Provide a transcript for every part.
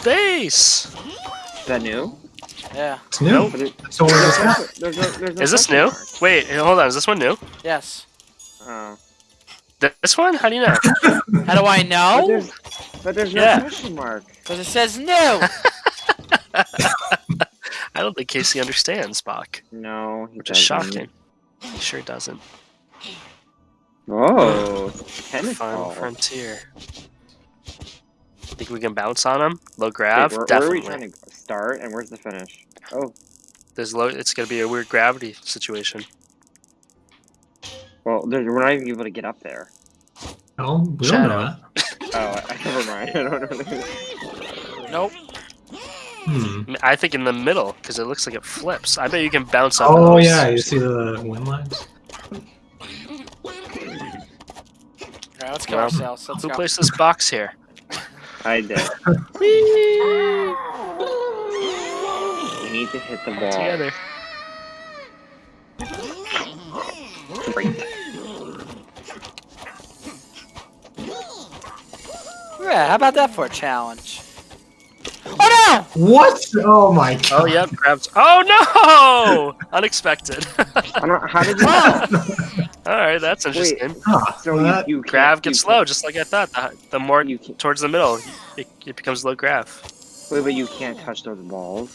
space. Is that new? Yeah. It's new. Nope. It, So what is that? there's no, there's no Is this new? mark. Wait, hold on. Is this one new? Yes. Oh. Th- This one? How do you know? How do I But know? there's, but there's no Yeah. question mark. Because it says new. I don't think Casey understands Bach, No, he which is doesn't. shocking. He sure doesn't. Oh, tennis Fun ball. frontier. Think we can bounce on him? Low Wait, grav? where, where are we trying to start, and where's the finish? Oh, There's low. It's gonna be a weird gravity situation. well, there's, we're not even able to get up there. No, we Shadow. don't know that. Oh, I, never mind. I don't know. nope. Hmm. I I think in the middle because it looks like it flips. I bet you can bounce up. Oh those. yeah, you see the wind lines? Alright, let's go Well, ourselves. Let's Who go. placed this box here? I did. We need to hit the ball. Together. Yeah, how about that for a challenge? Oh no! What? Oh my oh, god. Oh yep, grabs. Oh no! Unexpected. I don't. How did you? All right, that's interesting. Huh, So well, you, you can't- Grav gets you low, can't- just like I thought. The, the more You can't, towards the middle, it, it becomes low grav. wait, but you can't touch those balls.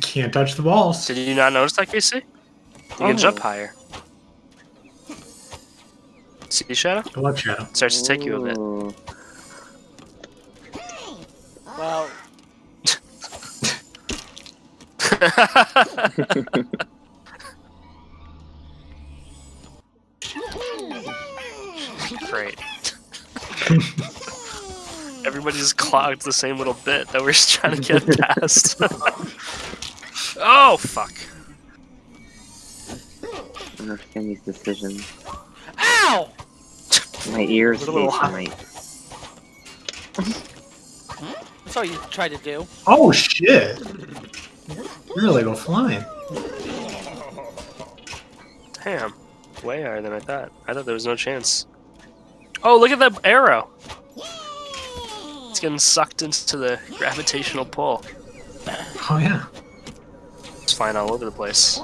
can't touch the balls. Did you not notice that, Casey? You can Oh. jump higher. See Shadow? Good luck, Shadow. It starts to take you a bit. Ooh. Everybody just clogged the same little bit that we're just trying to get past. oh fuck! I understand these decisions. ow! My ears A little hot. tonight. That's all you tried to do. Oh shit! You really go flying. Damn, way higher than I thought. I thought there was no chance. Oh, look at that arrow! It's getting sucked into the gravitational pull. Oh yeah. It's flying all over the place.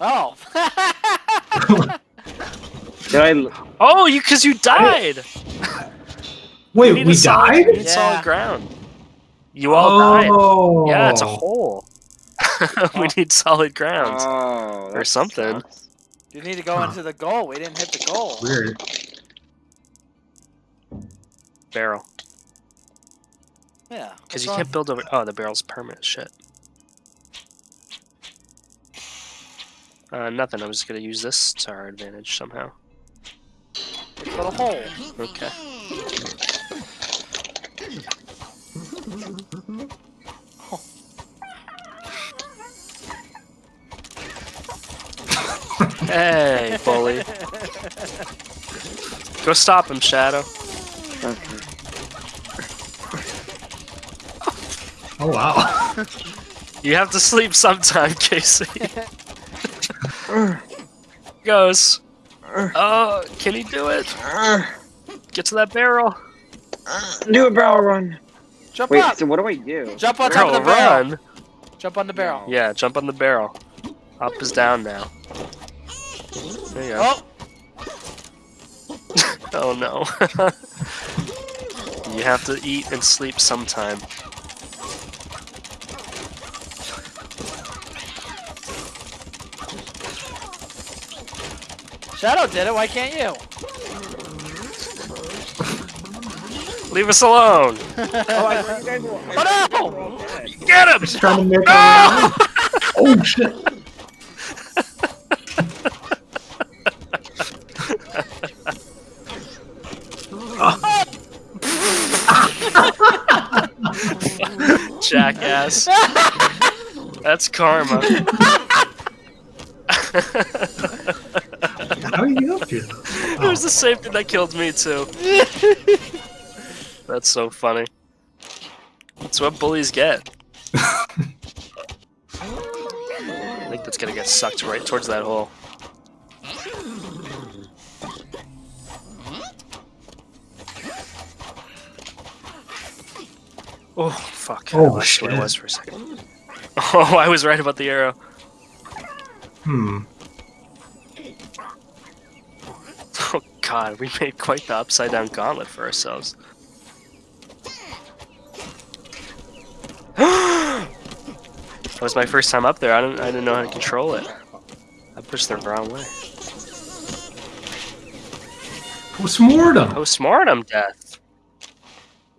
Oh! Did I? l- Oh, you because you died. Wait, we solid- died? We Yeah. solid ground. You all died. oh. Yeah, it's a hole. we need solid ground. Oh, Or something. sucks. you need to go Huh. into the goal. We didn't hit the goal. Weird. Barrel. Yeah. Because you wrong? can't build over. Oh, the barrel's permanent. Shit. Uh, nothing. I'm just gonna use this to our advantage somehow. For the hole. Okay. Hey, bully. Go stop him, Shadow. Okay. Oh wow. You have to sleep sometime, Casey. Goes. Oh, can he do it? Get to that barrel. Do a barrel run. Jump Wait, up! so what do I do? Jump on top of the barrel. run. Jump on the barrel. Yeah, jump on the barrel. Up is down now. There you go. Oh! Oh no. you have to eat and sleep sometime. Shadow did it. Why can't you? Leave us alone. Oh, I you guys were. Oh no! Get him! Trying to make No! Oh shit. ass. That's karma. How are you up here? Oh. It was the same thing that killed me too. That's so funny. That's what bullies get. I think that's gonna get sucked right towards that hole. Oh fuck. Oh, I I shit. was for a second. Oh, I was right about the arrow. Hmm. Oh, God. We made quite the upside down gauntlet for ourselves. that was my first time up there. I didn't, I didn't know how to control it. I pushed the wrong way. Postmortem. Postmortem death.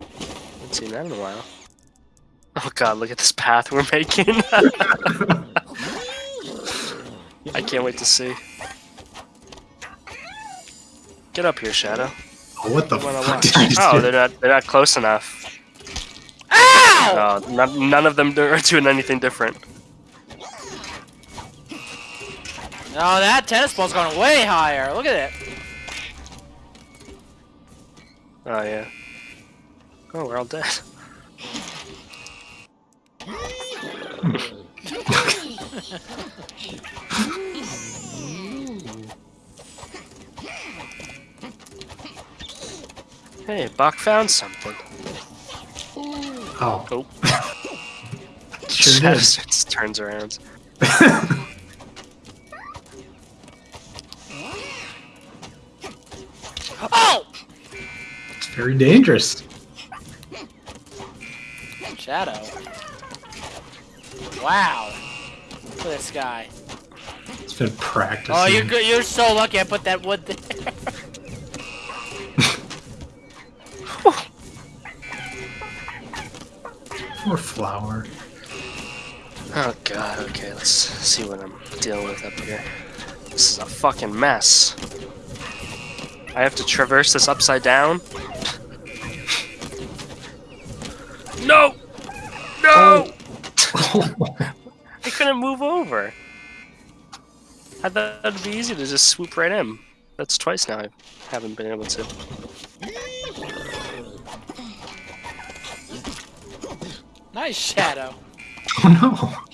Haven't seen that in a while. Oh god, look at this path we're making. I can't wait to see. Get up here, Shadow. Oh, what the fuck did I oh, just Oh, do? they're not they're not close enough. Ow! No, none, none of them are doing anything different. No, that tennis ball's going way higher. Look at it. Oh yeah. Oh, we're all dead. hey, Buck found something. Oh. Oh. Sure did. turns around. Oh! It's very dangerous. Shadow. Wow. Look at this guy. It's been practicing. Oh, you're good. You're so lucky I put that wood there. Poor flower. Oh god, okay, let's see what I'm dealing with up here. This is a fucking mess. I have to traverse this upside down? No! No! Oh. I couldn't move over. I thought it'd be easy to just swoop right in. That's twice now I haven't been able to. nice shadow. oh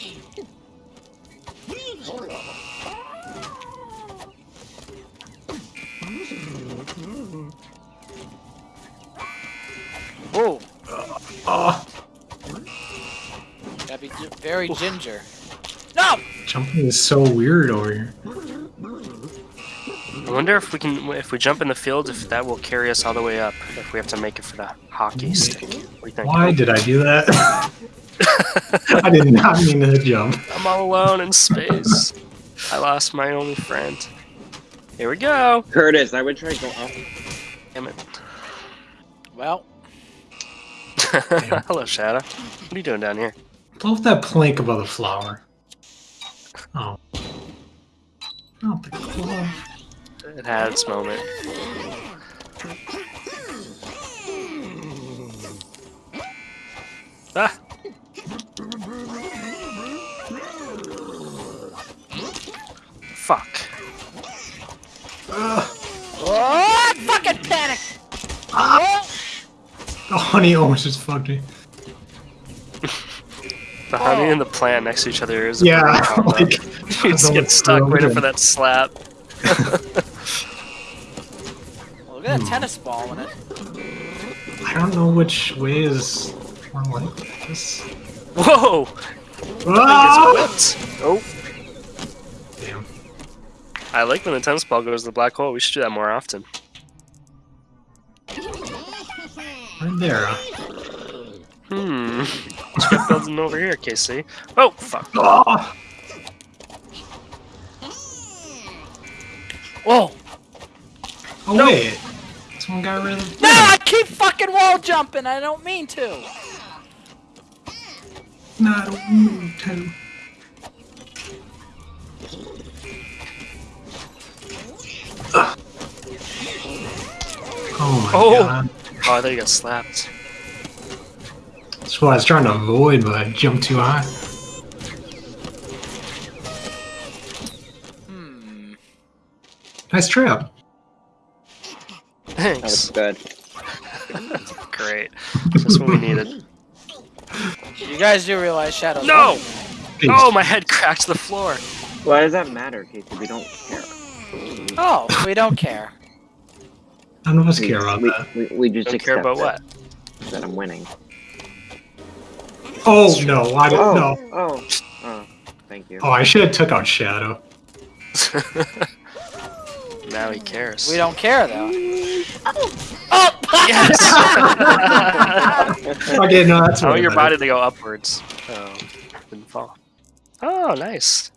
Whoa. no. Oh, Gotta be gi- very ginger. No! jumping is so weird over here. I wonder if we can, if we jump in the field, if that will carry us all the way up. If we have to make it for the hockey stick. What do you think? Why did I do that? I did not mean to jump. I'm all alone in space. I lost my only friend. Here we go. Curtis, I would try to go up. Damn it. Well, Hello, Shadow. What are you doing down here? Blow up that plank above the flower. Oh. Not the glove. It had its moment. Ah! Fuck. Ugh. oh, I fucking panic. Oh, The honey almost just fucked me. The honey Oh. and the plant next to each other is a Yeah, perfect combo. like you just get stuck thrown waiting in. for that slap. look at that tennis ball in it. I don't know which way is more like this. Whoa! Ah! It's whipped. Oh, Damn. I like when the tennis ball goes to the black hole. We should do that more often. Right there. Hmm. Let's get building over here, Casey. Oh, fuck. Oh! Whoa. Oh No. wait. Someone got rid of No, I keep fucking wall jumping. I don't mean to. No, I don't a woo to. Oh my Oh. god. Oh, I thought you got slapped. That's what I was trying to avoid, but I jumped too high. Hmm. Nice trap. That was good. Great. Just what we needed. You guys do realize shadows. No! Peace. Oh, my head cracked the floor. Why does that matter, Casey? We don't care. Oh, we don't care. None of us We, care about we, that. we, we just Don't care about it, what? That I'm winning. Oh no! Why did Oh, no? oh, oh. Thank you. Oh, I should have took out Shadow. now he cares. We don't care though. Oh! Yes! Okay, no, that's I want way your body to go upwards. Oh, didn't fall. Oh, nice.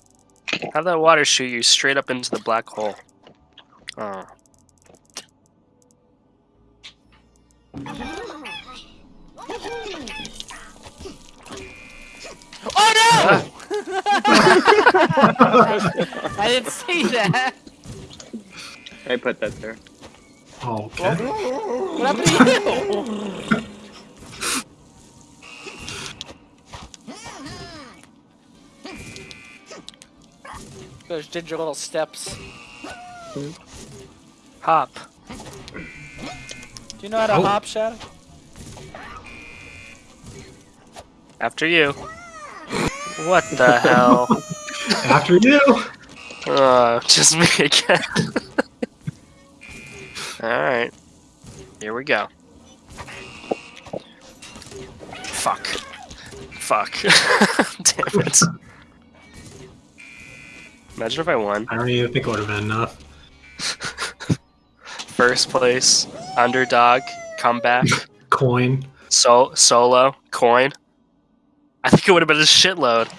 Have that water shoot you straight up into the black hole. Oh. Oh no! Ah. I didn't see that. I put that there. Okay. What happened to you? Those ginger little steps. Hop. Do you know how to Oh. hop, Shadow? After you. What the hell? After you. Oh, just me again. Alright. Here we go. Fuck. Fuck. Damn it. Imagine if I won. I don't even think it would have been enough. First place, underdog, comeback, Coin. so solo, coin. I think it would have been a shitload.